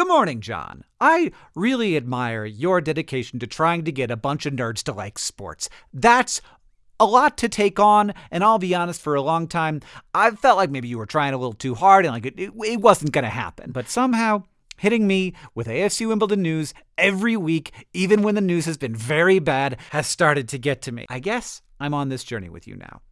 Good morning, John. I really admire your dedication to trying to get a bunch of nerds to like sports. That's a lot to take on, and I'll be honest, for a long time, I felt like maybe you were trying a little too hard and like it, it, it wasn't going to happen. But somehow, hitting me with AFC Wimbledon news every week, even when the news has been very bad, has started to get to me. I guess I'm on this journey with you now.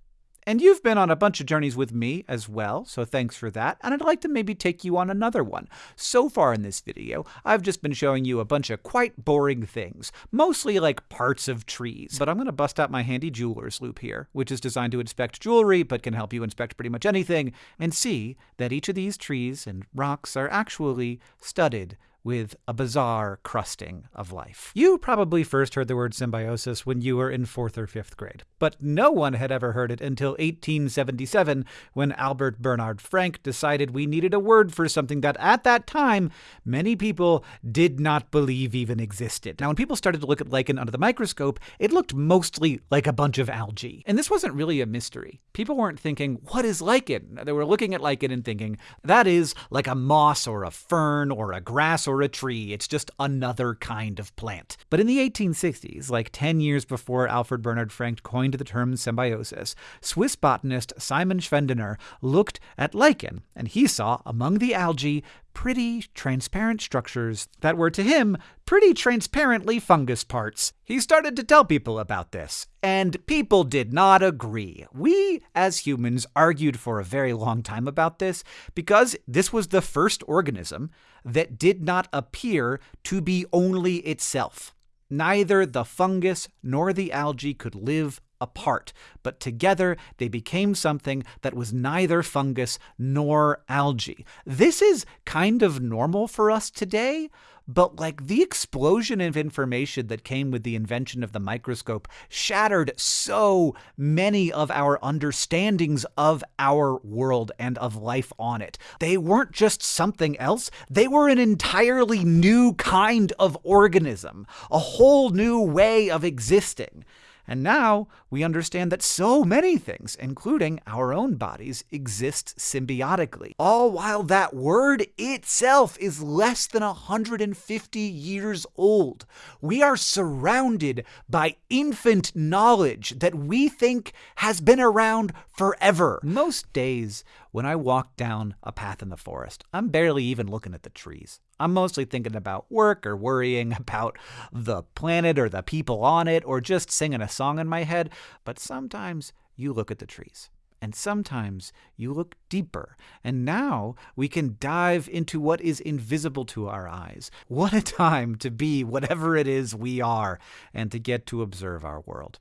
And you've been on a bunch of journeys with me as well, so thanks for that. And I'd like to maybe take you on another one. So far in this video, I've just been showing you a bunch of quite boring things, mostly like parts of trees. But I'm going to bust out my handy jeweler's loupe here, which is designed to inspect jewelry, but can help you inspect pretty much anything, and see that each of these trees and rocks are actually studded with a bizarre crusting of life. You probably first heard the word symbiosis when you were in fourth or fifth grade, but no one had ever heard it until 1877 when Albert Bernhard Frank decided we needed a word for something that at that time many people did not believe even existed. Now, when people started to look at lichen under the microscope, it looked mostly like a bunch of algae. And this wasn't really a mystery. People weren't thinking, what is lichen? They were looking at lichen and thinking, that is like a moss or a fern or a grass or a tree. It's just another kind of plant. But in the 1860s, like 10 years before Alfred Bernhard Frank coined the term symbiosis, Swiss botanist Simon Schwendener looked at lichen, and he saw among the algae pretty transparent structures that were to him pretty transparently fungus parts. He started to tell people about this, and people did not agree. We, as humans, argued for a very long time about this because this was the first organism that did not appear to be only itself. Neither the fungus nor the algae could live apart, but together they became something that was neither fungus nor algae. This is kind of normal for us today, but like the explosion of information that came with the invention of the microscope shattered so many of our understandings of our world and of life on it. They weren't just something else, they were an entirely new kind of organism, a whole new way of existing. And now we understand that so many things, including our own bodies, exist symbiotically. All while that word itself is less than 150 years old. We are surrounded by infant knowledge that we think has been around forever. Most days, when I walk down a path in the forest, I'm barely even looking at the trees. I'm mostly thinking about work or worrying about the planet or the people on it or just singing a song in my head. But sometimes you look at the trees. And sometimes you look deeper. And now we can dive into what is invisible to our eyes. What a time to be whatever it is we are and to get to observe our world.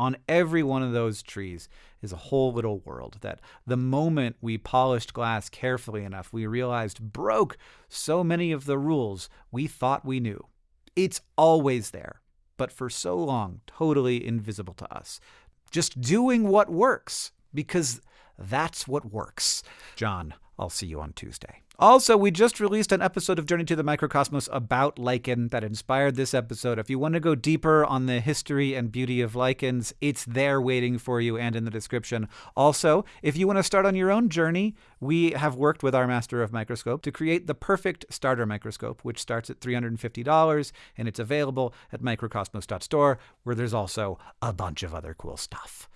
On every one of those trees is a whole little world that the moment we polished glass carefully enough, we realized broke so many of the rules we thought we knew. It's always there, but for so long, totally invisible to us. Just doing what works, because that's what works. John, I'll see you on Tuesday. Also, we just released an episode of Journey to the Microcosmos about lichen that inspired this episode. If you want to go deeper on the history and beauty of lichens, it's there waiting for you and in the description. Also, if you want to start on your own journey, we have worked with our master of microscope to create the perfect starter microscope, which starts at $350 and it's available at microcosmos.store, where there's also a bunch of other cool stuff.